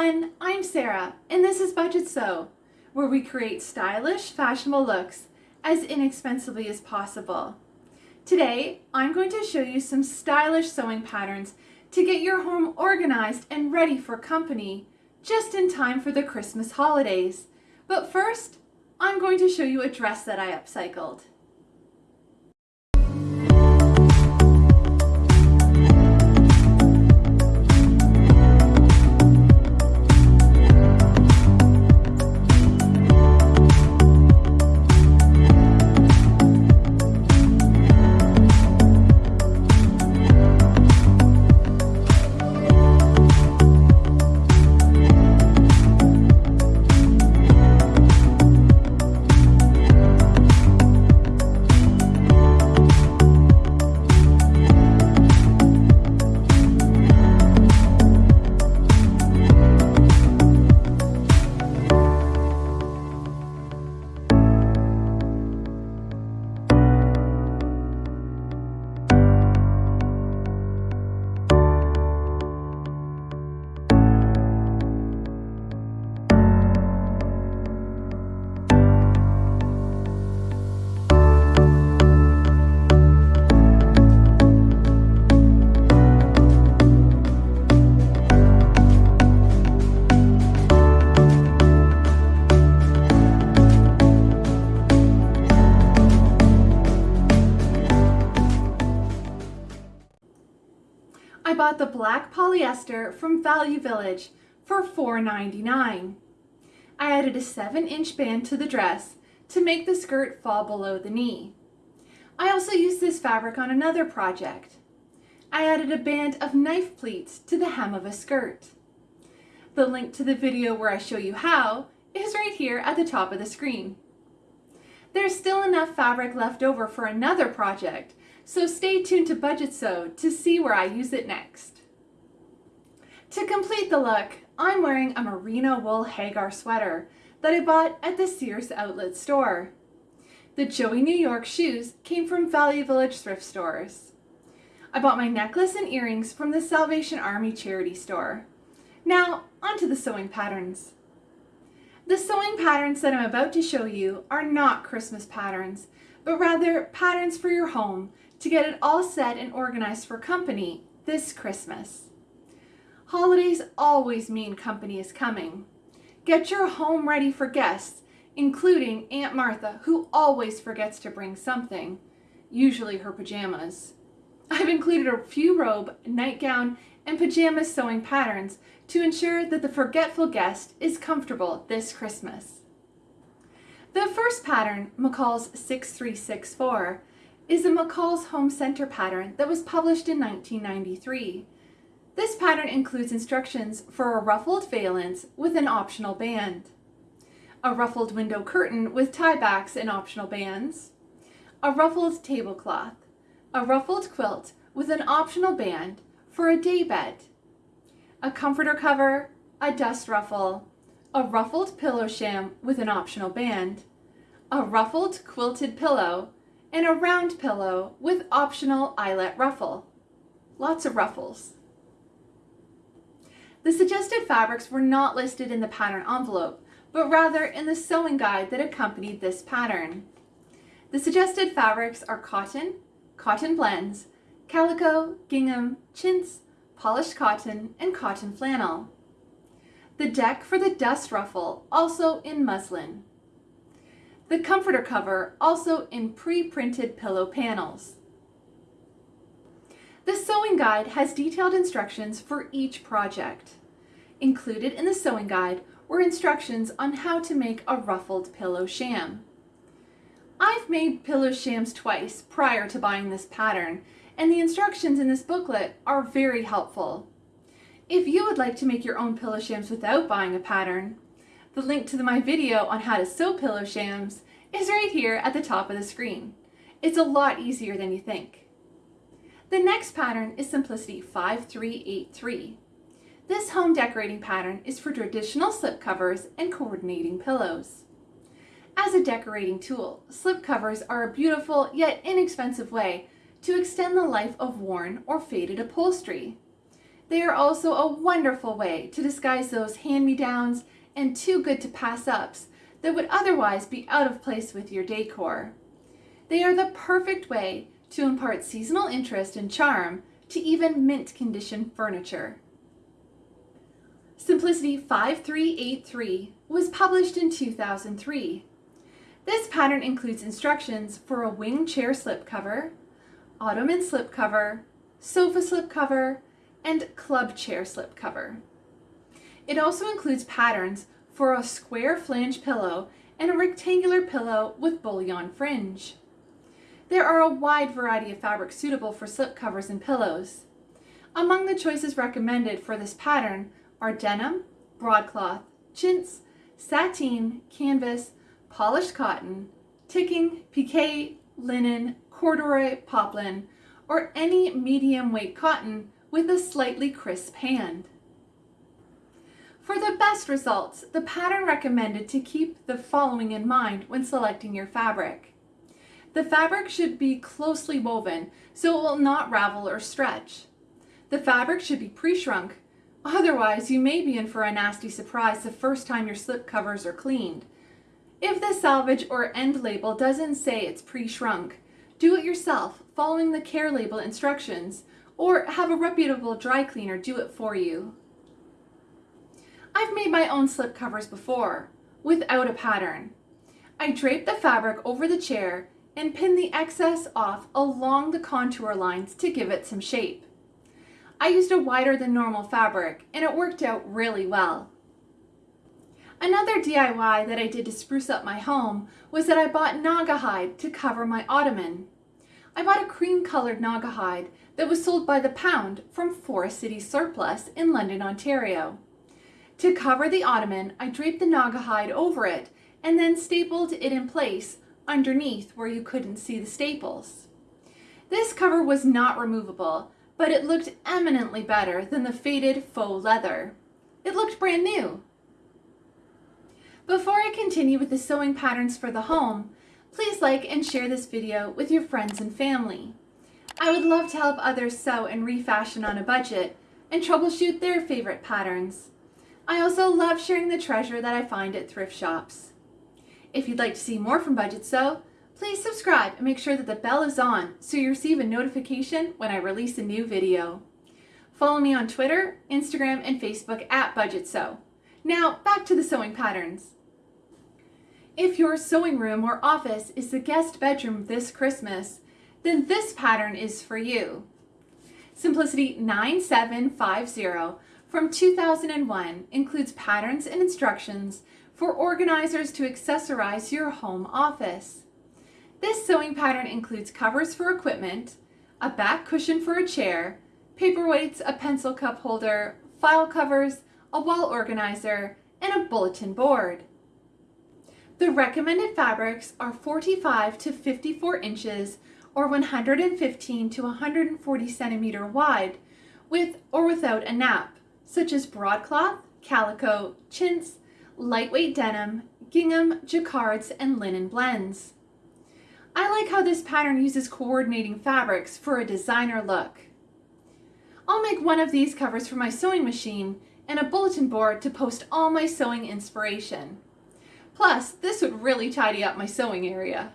everyone, I'm Sarah and this is Budget Sew, where we create stylish, fashionable looks as inexpensively as possible. Today, I'm going to show you some stylish sewing patterns to get your home organized and ready for company just in time for the Christmas holidays. But first, I'm going to show you a dress that I upcycled. The black polyester from Value Village for $4.99. I added a 7 inch band to the dress to make the skirt fall below the knee. I also used this fabric on another project. I added a band of knife pleats to the hem of a skirt. The link to the video where I show you how is right here at the top of the screen. There's still enough fabric left over for another project so stay tuned to Budget Sew to see where I use it next. To complete the look, I'm wearing a merino wool Hagar sweater that I bought at the Sears outlet store. The Joey New York shoes came from Value Village thrift stores. I bought my necklace and earrings from the Salvation Army charity store. Now, onto the sewing patterns. The sewing patterns that I'm about to show you are not Christmas patterns, but rather patterns for your home to get it all set and organized for company this Christmas. Holidays always mean company is coming. Get your home ready for guests, including Aunt Martha, who always forgets to bring something, usually her pajamas. I've included a few robe, nightgown, and pajama sewing patterns to ensure that the forgetful guest is comfortable this Christmas. The first pattern, McCall's 6364, is a McCall's Home Center pattern that was published in 1993. This pattern includes instructions for a ruffled valance with an optional band, a ruffled window curtain with tiebacks and optional bands, a ruffled tablecloth, a ruffled quilt with an optional band for a daybed, a comforter cover, a dust ruffle, a ruffled pillow sham with an optional band, a ruffled quilted pillow and a round pillow with optional eyelet ruffle. Lots of ruffles. The suggested fabrics were not listed in the pattern envelope, but rather in the sewing guide that accompanied this pattern. The suggested fabrics are cotton, cotton blends, calico, gingham, chintz, polished cotton, and cotton flannel. The deck for the dust ruffle, also in muslin. The comforter cover also in pre-printed pillow panels. The sewing guide has detailed instructions for each project. Included in the sewing guide were instructions on how to make a ruffled pillow sham. I've made pillow shams twice prior to buying this pattern, and the instructions in this booklet are very helpful. If you would like to make your own pillow shams without buying a pattern, the link to my video on how to sew pillow shams is right here at the top of the screen. It's a lot easier than you think. The next pattern is Simplicity 5383. This home decorating pattern is for traditional slipcovers and coordinating pillows. As a decorating tool, slipcovers are a beautiful yet inexpensive way to extend the life of worn or faded upholstery. They are also a wonderful way to disguise those hand-me-downs and too that would otherwise be out of place with your decor. They are the perfect way to impart seasonal interest and charm to even mint condition furniture. Simplicity 5383 was published in 2003. This pattern includes instructions for a wing chair slipcover, ottoman slipcover, sofa slipcover, and club chair slipcover. It also includes patterns for a square flange pillow and a rectangular pillow with bullion fringe. There are a wide variety of fabrics suitable for slipcovers and pillows. Among the choices recommended for this pattern are denim, broadcloth, chintz, sateen, canvas, polished cotton, ticking, pique, linen, corduroy, poplin, or any medium weight cotton with a slightly crisp hand. For the best results, the pattern recommended to keep the following in mind when selecting your fabric. The fabric should be closely woven so it will not ravel or stretch. The fabric should be pre-shrunk, otherwise you may be in for a nasty surprise the first time your slip covers are cleaned. If the salvage or end label doesn't say it's pre-shrunk, do it yourself following the care label instructions or have a reputable dry cleaner do it for you. I've made my own slip covers before, without a pattern. I drape the fabric over the chair and pin the excess off along the contour lines to give it some shape. I used a wider than normal fabric and it worked out really well. Another DIY that I did to spruce up my home was that I bought Naugahyde to cover my ottoman. I bought a cream colored Naugahyde that was sold by the pound from Forest City Surplus in London, Ontario. To cover the ottoman, I draped the Naugahyde over it and then stapled it in place underneath where you couldn't see the staples. This cover was not removable, but it looked eminently better than the faded faux leather. It looked brand new. Before I continue with the sewing patterns for the home, please like and share this video with your friends and family. I would love to help others sew and refashion on a budget and troubleshoot their favorite patterns. I also love sharing the treasure that I find at thrift shops. If you'd like to see more from Budget Sew, please subscribe and make sure that the bell is on so you receive a notification when I release a new video. Follow me on Twitter, Instagram, and Facebook at Budget Sew. Now back to the sewing patterns. If your sewing room or office is the guest bedroom this Christmas, then this pattern is for you. Simplicity 9750 from 2001 includes patterns and instructions for organizers to accessorize your home office. This sewing pattern includes covers for equipment, a back cushion for a chair, paperweights, a pencil cup holder, file covers, a wall organizer, and a bulletin board. The recommended fabrics are 45 to 54 inches or 115 to 140 centimeter wide with or without a nap, such as broadcloth, calico, chintz, lightweight denim, gingham, jacquards, and linen blends. I like how this pattern uses coordinating fabrics for a designer look. I'll make one of these covers for my sewing machine and a bulletin board to post all my sewing inspiration. Plus, this would really tidy up my sewing area.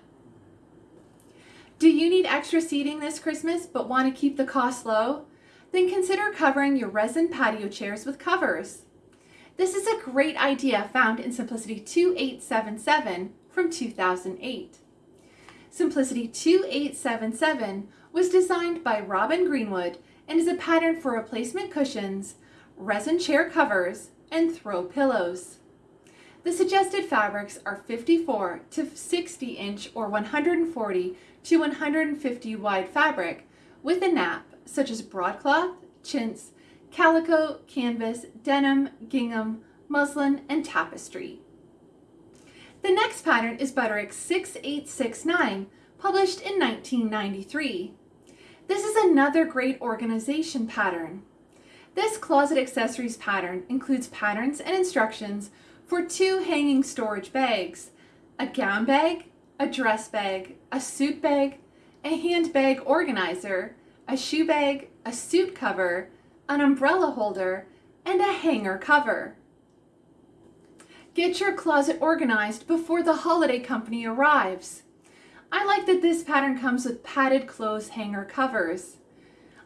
Do you need extra seating this Christmas but want to keep the cost low? Then consider covering your resin patio chairs with covers. This is a great idea found in Simplicity 2877 from 2008. Simplicity 2877 was designed by Robin Greenwood and is a pattern for replacement cushions, resin chair covers, and throw pillows. The suggested fabrics are 54 to 60 inch or 140 to 150 wide fabric with a nap such as broadcloth, chintz, calico, canvas, denim, gingham, muslin, and tapestry. The next pattern is Butterick 6869, published in 1993. This is another great organization pattern. This closet accessories pattern includes patterns and instructions for two hanging storage bags, a gown bag, a dress bag, a suit bag, a handbag organizer, a shoe bag, a suit cover, an umbrella holder, and a hanger cover. Get your closet organized before the holiday company arrives. I like that this pattern comes with padded clothes hanger covers.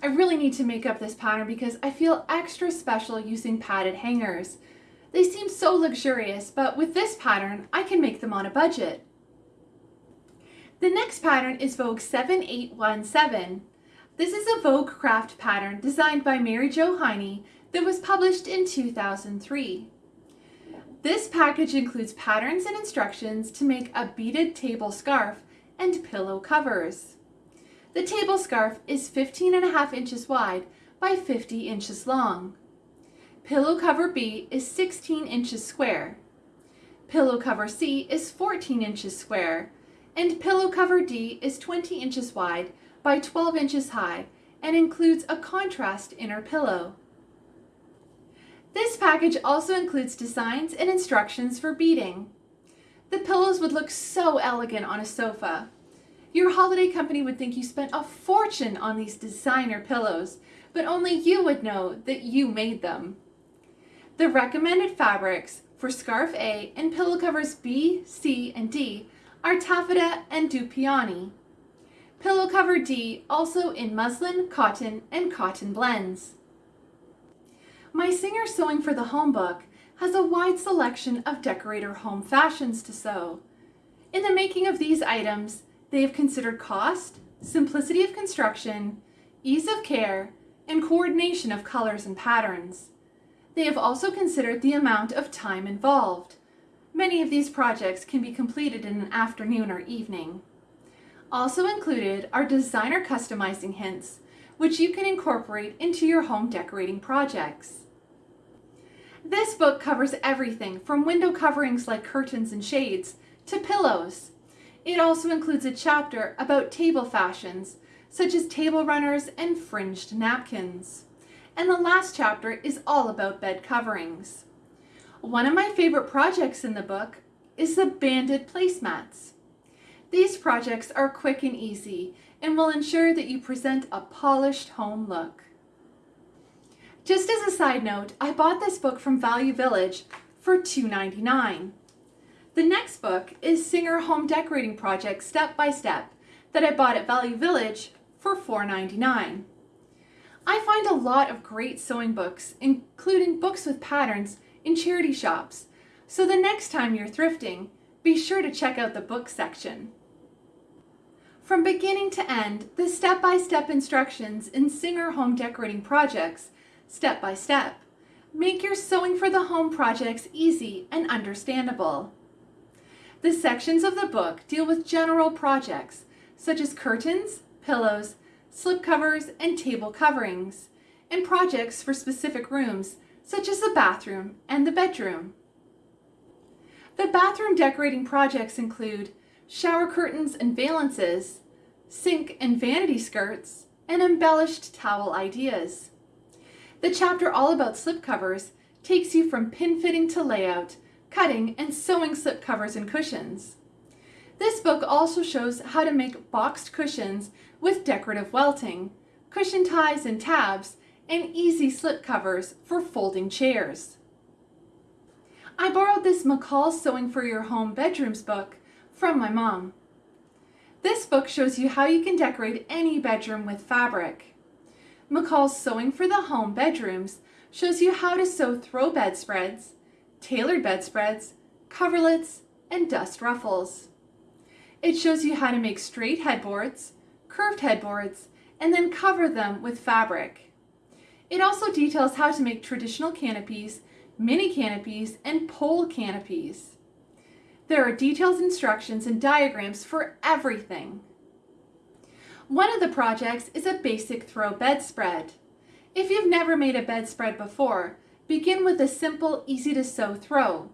I really need to make up this pattern because I feel extra special using padded hangers. They seem so luxurious, but with this pattern, I can make them on a budget. The next pattern is Vogue 7817. This is a Vogue craft pattern designed by Mary Jo Hiney that was published in 2003. This package includes patterns and instructions to make a beaded table scarf and pillow covers. The table scarf is 15 and a half inches wide by 50 inches long. Pillow cover B is 16 inches square. Pillow cover C is 14 inches square. And pillow cover D is 20 inches wide by 12 inches high and includes a contrast inner pillow. This package also includes designs and instructions for beading. The pillows would look so elegant on a sofa. Your holiday company would think you spent a fortune on these designer pillows, but only you would know that you made them. The recommended fabrics for scarf A and pillow covers B, C, and D are taffeta and dupioni. Pillow cover D also in muslin, cotton, and cotton blends. My Singer Sewing for the Home book has a wide selection of decorator home fashions to sew. In the making of these items, they have considered cost, simplicity of construction, ease of care, and coordination of colors and patterns. They have also considered the amount of time involved. Many of these projects can be completed in an afternoon or evening. Also included are designer customizing hints, which you can incorporate into your home decorating projects. This book covers everything from window coverings like curtains and shades to pillows, it also includes a chapter about table fashions, such as table runners and fringed napkins. And the last chapter is all about bed coverings. One of my favorite projects in the book is the banded placemats. These projects are quick and easy and will ensure that you present a polished home look. Just as a side note, I bought this book from Value Village for $2.99. The next book is Singer Home Decorating Project Step by Step that I bought at Value Village for $4.99. I find a lot of great sewing books, including books with patterns, in charity shops, so the next time you're thrifting, be sure to check out the book section. From beginning to end, the step-by-step -step instructions in Singer Home Decorating Projects, step by step, make your sewing for the home projects easy and understandable. The sections of the book deal with general projects, such as curtains, pillows, slipcovers, and table coverings, and projects for specific rooms, such as the bathroom and the bedroom. The bathroom decorating projects include shower curtains and valances, sink and vanity skirts, and embellished towel ideas. The chapter all about slipcovers takes you from pin fitting to layout cutting, and sewing slip covers and cushions. This book also shows how to make boxed cushions with decorative welting, cushion ties and tabs, and easy slip covers for folding chairs. I borrowed this McCall's Sewing for Your Home Bedrooms book from my mom. This book shows you how you can decorate any bedroom with fabric. McCall's Sewing for the Home Bedrooms shows you how to sew throw bedspreads, tailored bedspreads, coverlets, and dust ruffles. It shows you how to make straight headboards, curved headboards, and then cover them with fabric. It also details how to make traditional canopies, mini canopies, and pole canopies. There are detailed instructions and diagrams for everything. One of the projects is a basic throw bedspread. If you've never made a bedspread before, Begin with a simple, easy to sew throw.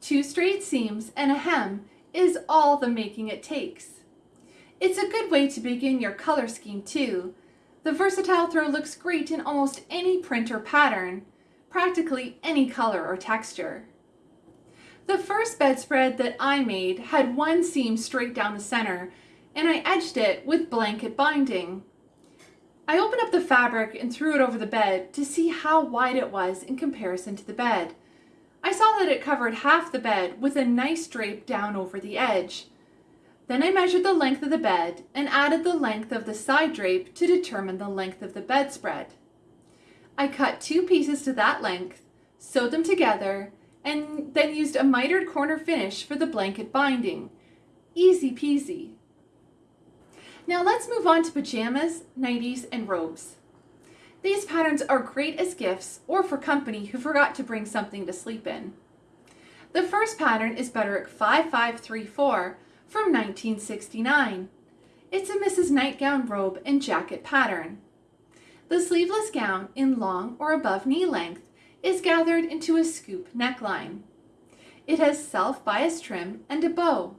Two straight seams and a hem is all the making it takes. It's a good way to begin your color scheme too. The versatile throw looks great in almost any print or pattern, practically any color or texture. The first bedspread that I made had one seam straight down the center, and I edged it with blanket binding. I opened up the fabric and threw it over the bed to see how wide it was in comparison to the bed. I saw that it covered half the bed with a nice drape down over the edge. Then I measured the length of the bed and added the length of the side drape to determine the length of the bedspread. I cut two pieces to that length, sewed them together, and then used a mitered corner finish for the blanket binding. Easy peasy. Now let's move on to pajamas, nighties, and robes. These patterns are great as gifts or for company who forgot to bring something to sleep in. The first pattern is Butterick 5534 from 1969. It's a Misses' Nightgown robe and jacket pattern. The sleeveless gown in long or above knee length is gathered into a scoop neckline. It has self-bias trim and a bow.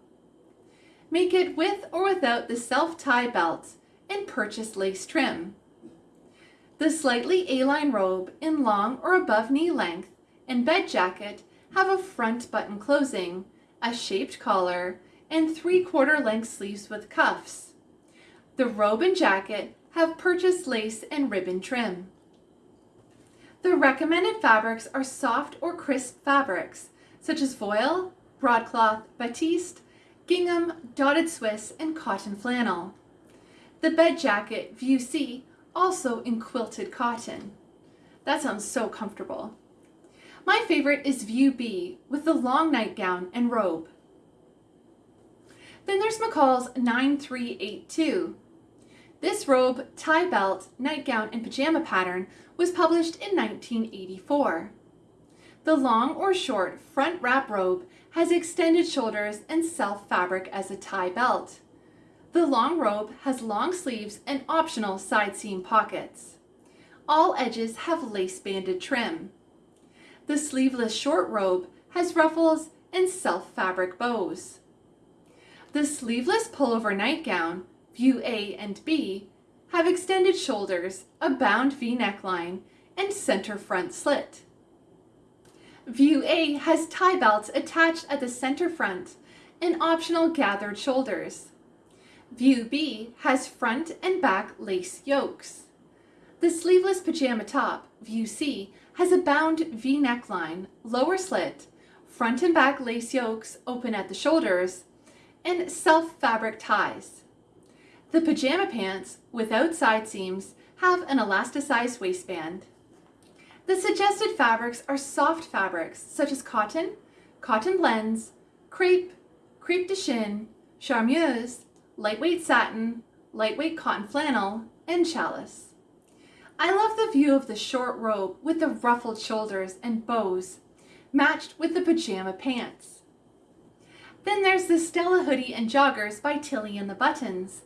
Make it with or without the self-tie belt and purchase lace trim. The slightly A-line robe in long or above knee length and bed jacket have a front button closing, a shaped collar, and three-quarter length sleeves with cuffs. The robe and jacket have purchased lace and ribbon trim. The recommended fabrics are soft or crisp fabrics, such as voile, broadcloth, batiste, gingham, dotted Swiss, and cotton flannel. The bed jacket, View C, also in quilted cotton. That sounds so comfortable. My favorite is View B with the long nightgown and robe. Then there's McCall's 9382. This robe, tie belt, nightgown, and pajama pattern was published in 1984. The long or short front wrap robe has extended shoulders and self fabric as a tie belt. The long robe has long sleeves and optional side seam pockets. All edges have lace banded trim. The sleeveless short robe has ruffles and self fabric bows. The sleeveless pullover nightgown, view A and B, have extended shoulders, a bound V neckline, and center front slit. View A has tie belts attached at the center front and optional gathered shoulders. View B has front and back lace yokes. The sleeveless pajama top, View C, has a bound V neckline, lower slit, front and back lace yokes open at the shoulders, and self-fabric ties. The pajama pants, without side seams, have an elasticized waistband. The suggested fabrics are soft fabrics such as cotton, cotton blends, crepe, crepe de chine, charmeuse, lightweight satin, lightweight cotton flannel, and challis. I love the view of the short robe with the ruffled shoulders and bows, matched with the pajama pants. Then there's the Stella hoodie and joggers by Tilly and the Buttons.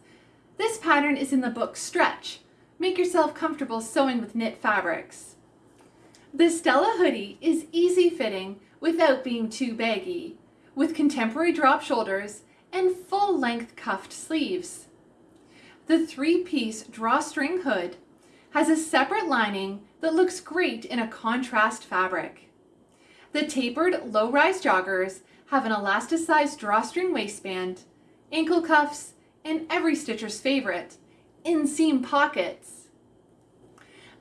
This pattern is in the book Stretch. Make yourself comfortable sewing with knit fabrics. The Stella hoodie is easy fitting without being too baggy, with contemporary drop shoulders and full-length cuffed sleeves. The three-piece drawstring hood has a separate lining that looks great in a contrast fabric. The tapered low-rise joggers have an elasticized drawstring waistband, ankle cuffs, and every stitcher's favorite, inseam pockets.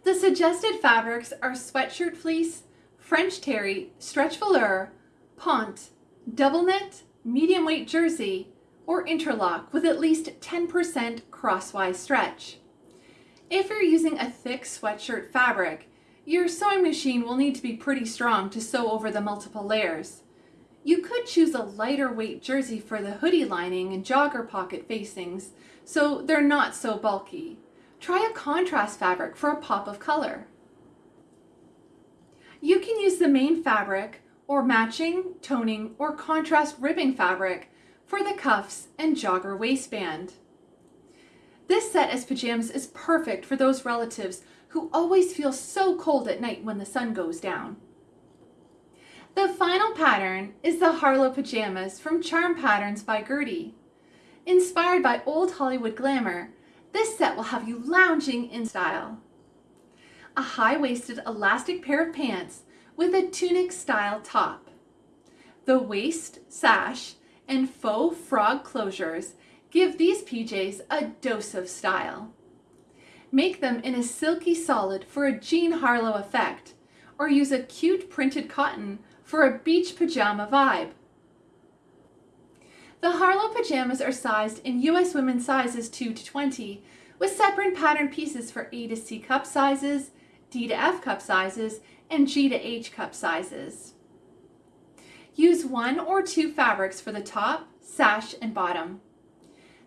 The suggested fabrics are sweatshirt fleece, French terry, stretch velour, ponte, double knit, medium weight jersey, or interlock with at least 10% crosswise stretch. If you're using a thick sweatshirt fabric, your sewing machine will need to be pretty strong to sew over the multiple layers. You could choose a lighter weight jersey for the hoodie lining and jogger pocket facings, so they're not so bulky. Try a contrast fabric for a pop of color. You can use the main fabric or matching, toning, or contrast ribbing fabric for the cuffs and jogger waistband. This set as pajamas is perfect for those relatives who always feel so cold at night when the sun goes down. The final pattern is the Harlow Pajamas from Charm Patterns by Gertie. Inspired by old Hollywood glamour, this set will have you lounging in style. A high-waisted elastic pair of pants with a tunic-style top. The waist, sash, and faux frog closures give these PJs a dose of style. Make them in a silky solid for a Jean Harlow effect, or use a cute printed cotton for a beach pajama vibe. The Harlow pajamas are sized in US women's sizes 2 to 20, with separate pattern pieces for A to C cup sizes, D to F cup sizes, and G to H cup sizes. Use one or two fabrics for the top, sash, and bottom.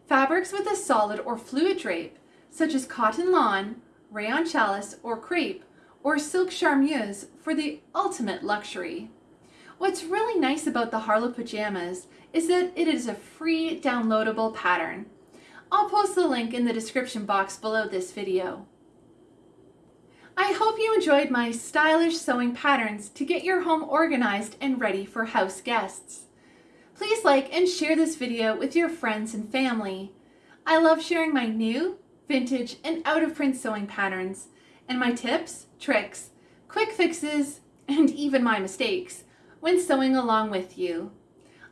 Fabrics with a solid or fluid drape, such as cotton lawn, rayon challis or crepe, or silk charmeuse for the ultimate luxury. What's really nice about the Harlow pajamas is that it is a free downloadable pattern. I'll post the link in the description box below this video. I hope you enjoyed my stylish sewing patterns to get your home organized and ready for house guests. Please like and share this video with your friends and family. I love sharing my new, vintage, and out-of-print sewing patterns, and my tips, tricks, quick fixes, and even my mistakes when sewing along with you.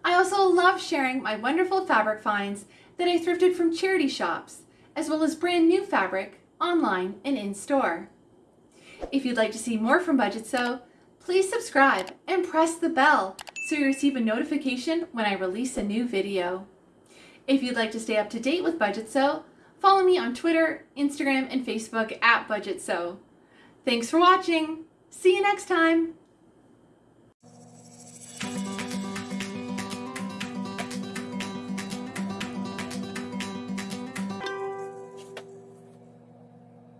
I also love sharing my wonderful fabric finds that I thrifted from charity shops, as well as brand new fabric online and in-store. If you'd like to see more from Budget Sew, please subscribe and press the bell so you receive a notification when I release a new video. If you'd like to stay up to date with Budget Sew, follow me on Twitter, Instagram, and Facebook at Budget Sew. Thanks for watching. See you next time. Bye.